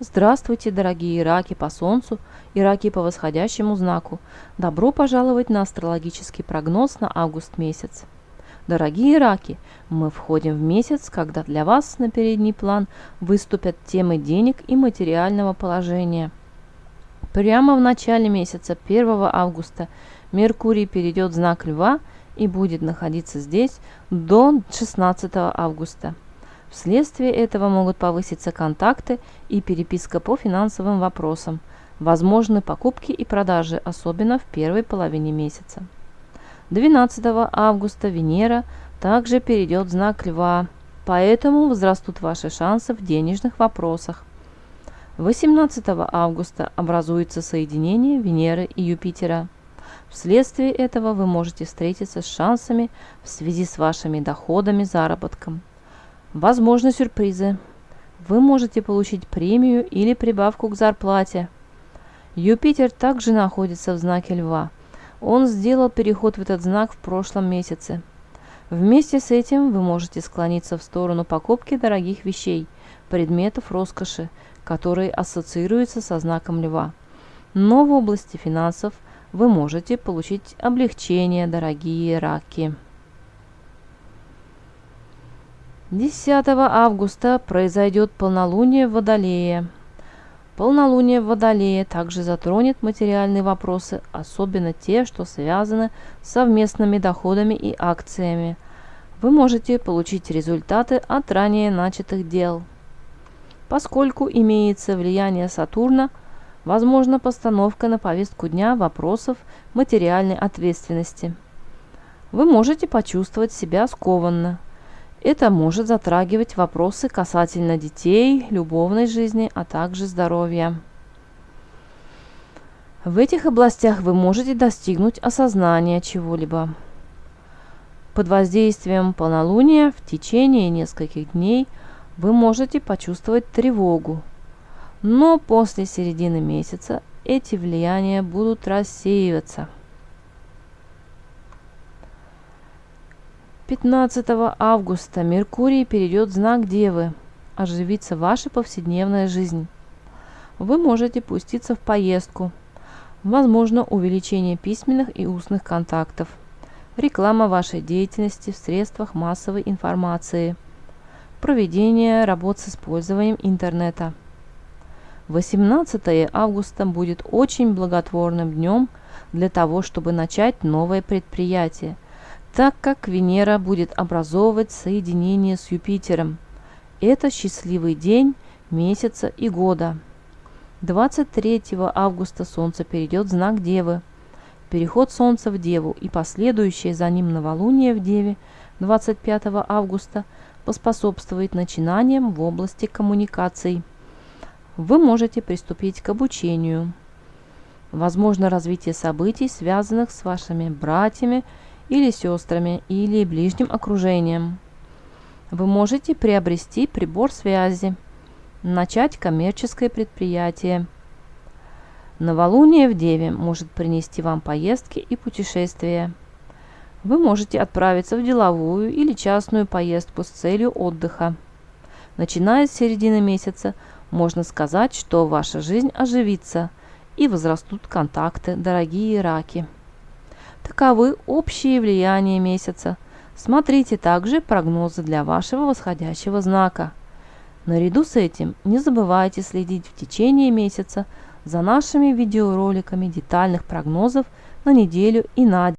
Здравствуйте, дорогие раки по Солнцу и раки по восходящему знаку. Добро пожаловать на астрологический прогноз на август месяц. Дорогие раки, мы входим в месяц, когда для вас на передний план выступят темы денег и материального положения. Прямо в начале месяца, 1 августа, Меркурий перейдет в знак Льва и будет находиться здесь до 16 августа. Вследствие этого могут повыситься контакты и переписка по финансовым вопросам, возможны покупки и продажи, особенно в первой половине месяца. 12 августа Венера также перейдет в знак Льва, поэтому возрастут ваши шансы в денежных вопросах. 18 августа образуется соединение Венеры и Юпитера. Вследствие этого вы можете встретиться с шансами в связи с вашими доходами, заработком. Возможны сюрпризы. Вы можете получить премию или прибавку к зарплате. Юпитер также находится в знаке Льва. Он сделал переход в этот знак в прошлом месяце. Вместе с этим вы можете склониться в сторону покупки дорогих вещей, предметов роскоши, которые ассоциируются со знаком Льва. Но в области финансов вы можете получить облегчение, дорогие раки. 10 августа произойдет полнолуние в Водолее. Полнолуние в Водолее также затронет материальные вопросы, особенно те, что связаны с совместными доходами и акциями. Вы можете получить результаты от ранее начатых дел. Поскольку имеется влияние Сатурна, возможна постановка на повестку дня вопросов материальной ответственности. Вы можете почувствовать себя скованно – это может затрагивать вопросы касательно детей, любовной жизни, а также здоровья. В этих областях вы можете достигнуть осознания чего-либо. Под воздействием полнолуния в течение нескольких дней вы можете почувствовать тревогу, но после середины месяца эти влияния будут рассеиваться – 15 августа Меркурий перейдет в знак Девы, оживится ваша повседневная жизнь. Вы можете пуститься в поездку, возможно увеличение письменных и устных контактов, реклама вашей деятельности в средствах массовой информации, проведение работ с использованием интернета. 18 августа будет очень благотворным днем для того, чтобы начать новое предприятие – так как Венера будет образовывать соединение с Юпитером. Это счастливый день месяца и года. 23 августа Солнце перейдет в знак Девы. Переход Солнца в Деву и последующее за ним новолуние в Деве 25 августа поспособствует начинаниям в области коммуникаций. Вы можете приступить к обучению. Возможно развитие событий, связанных с вашими братьями или сестрами, или ближним окружением. Вы можете приобрести прибор связи, начать коммерческое предприятие. Новолуние в Деве может принести вам поездки и путешествия. Вы можете отправиться в деловую или частную поездку с целью отдыха. Начиная с середины месяца, можно сказать, что ваша жизнь оживится и возрастут контакты, дорогие раки. Таковы общие влияния месяца. Смотрите также прогнозы для вашего восходящего знака. Наряду с этим не забывайте следить в течение месяца за нашими видеороликами детальных прогнозов на неделю и на день.